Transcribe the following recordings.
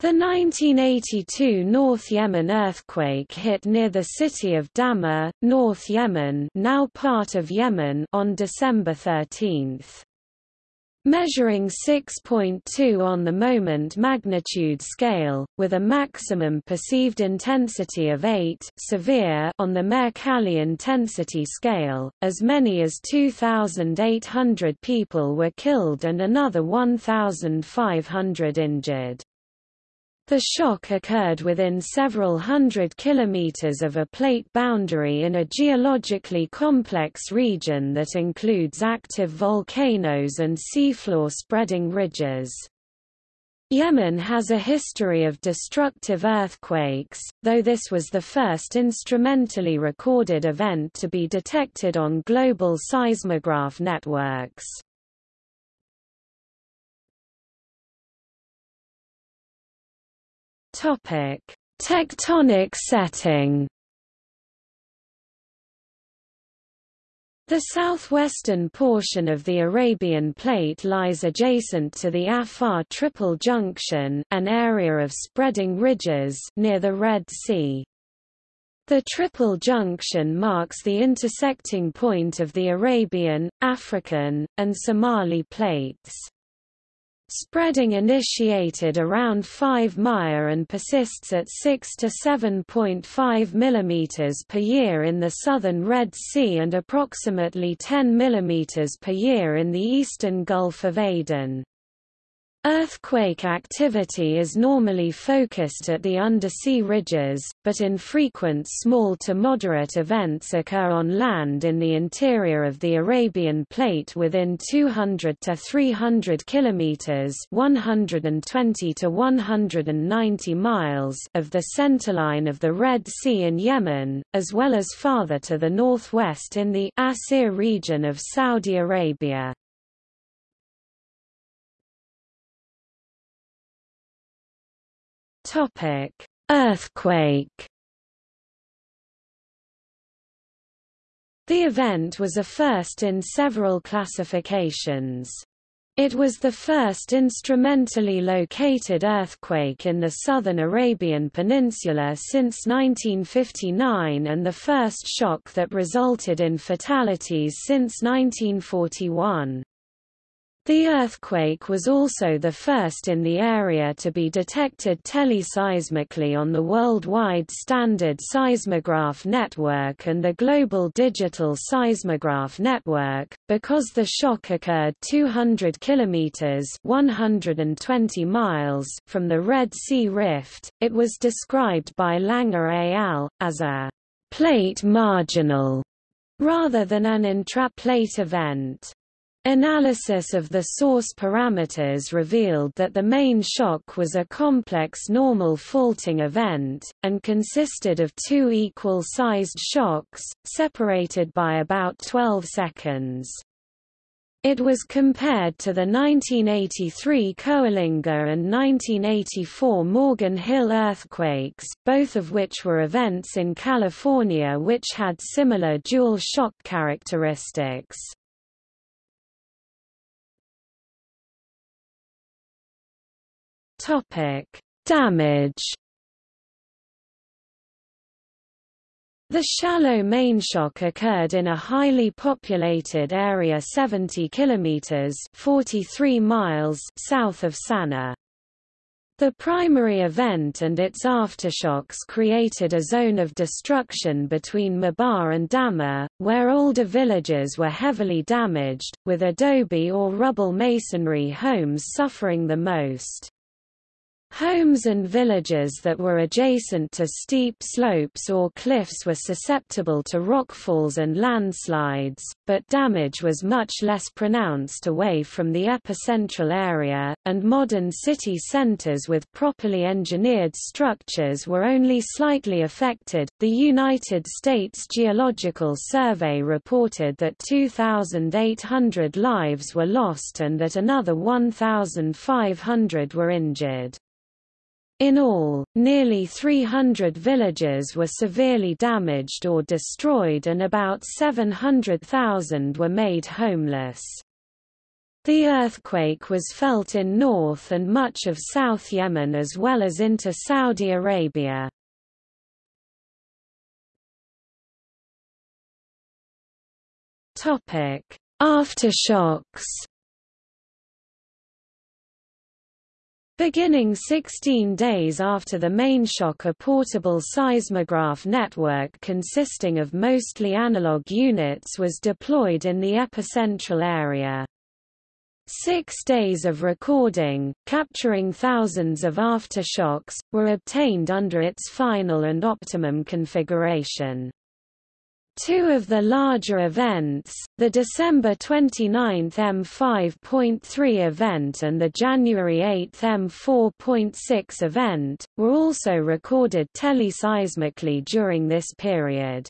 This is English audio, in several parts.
The 1982 North Yemen earthquake hit near the city of Dhamar, North Yemen now part of Yemen on December 13. Measuring 6.2 on the moment magnitude scale, with a maximum perceived intensity of 8 severe on the Mercalli intensity scale, as many as 2,800 people were killed and another 1,500 injured. The shock occurred within several hundred kilometers of a plate boundary in a geologically complex region that includes active volcanoes and seafloor spreading ridges. Yemen has a history of destructive earthquakes, though this was the first instrumentally recorded event to be detected on global seismograph networks. Topic: Tectonic setting. The southwestern portion of the Arabian Plate lies adjacent to the Afar Triple Junction, an area of spreading ridges near the Red Sea. The Triple Junction marks the intersecting point of the Arabian, African, and Somali plates. Spreading initiated around 5 Mya and persists at 6 to 7.5 mm per year in the southern Red Sea and approximately 10 mm per year in the eastern Gulf of Aden. Earthquake activity is normally focused at the undersea ridges, but infrequent small to moderate events occur on land in the interior of the Arabian Plate within 200 to 300 kilometers (120 to 190 miles) of the centerline of the Red Sea in Yemen, as well as farther to the northwest in the Asir region of Saudi Arabia. Topic: Earthquake. The event was a first in several classifications. It was the first instrumentally located earthquake in the southern Arabian Peninsula since 1959 and the first shock that resulted in fatalities since 1941. The earthquake was also the first in the area to be detected teleseismically on the worldwide standard seismograph network and the global digital seismograph network. Because the shock occurred 200 kilometers (120 miles) from the Red Sea Rift, it was described by Langer et al. as a plate marginal rather than an intraplate event. Analysis of the source parameters revealed that the main shock was a complex normal faulting event, and consisted of two equal-sized shocks, separated by about 12 seconds. It was compared to the 1983 Coalinga and 1984 Morgan Hill earthquakes, both of which were events in California which had similar dual shock characteristics. Topic: Damage. The shallow mainshock occurred in a highly populated area 70 kilometers (43 miles) south of Sana'a. The primary event and its aftershocks created a zone of destruction between Mabar and Dhamar, where older villages were heavily damaged, with adobe or rubble masonry homes suffering the most. Homes and villages that were adjacent to steep slopes or cliffs were susceptible to rockfalls and landslides, but damage was much less pronounced away from the epicentral area, and modern city centers with properly engineered structures were only slightly affected. The United States Geological Survey reported that 2,800 lives were lost and that another 1,500 were injured. In all, nearly 300 villages were severely damaged or destroyed and about 700,000 were made homeless. The earthquake was felt in North and much of South Yemen as well as into Saudi Arabia. Aftershocks Beginning 16 days after the main shock a portable seismograph network consisting of mostly analog units was deployed in the epicentral area. Six days of recording, capturing thousands of aftershocks, were obtained under its final and optimum configuration. Two of the larger events, the December 29 M5.3 event and the January 8 M4.6 event, were also recorded teleseismically during this period.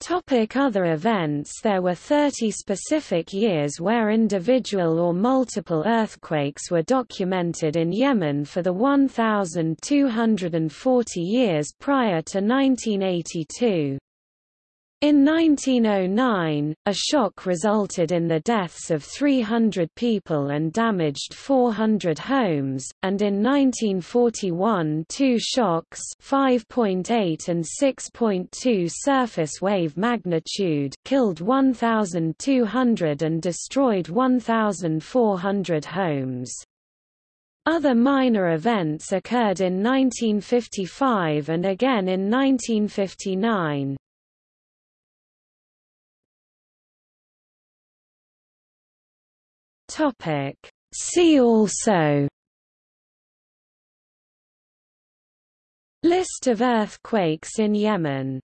Topic other events There were 30 specific years where individual or multiple earthquakes were documented in Yemen for the 1,240 years prior to 1982. In 1909, a shock resulted in the deaths of 300 people and damaged 400 homes, and in 1941 two shocks 5.8 and 6.2 surface wave magnitude killed 1,200 and destroyed 1,400 homes. Other minor events occurred in 1955 and again in 1959. Topic. See also List of earthquakes in Yemen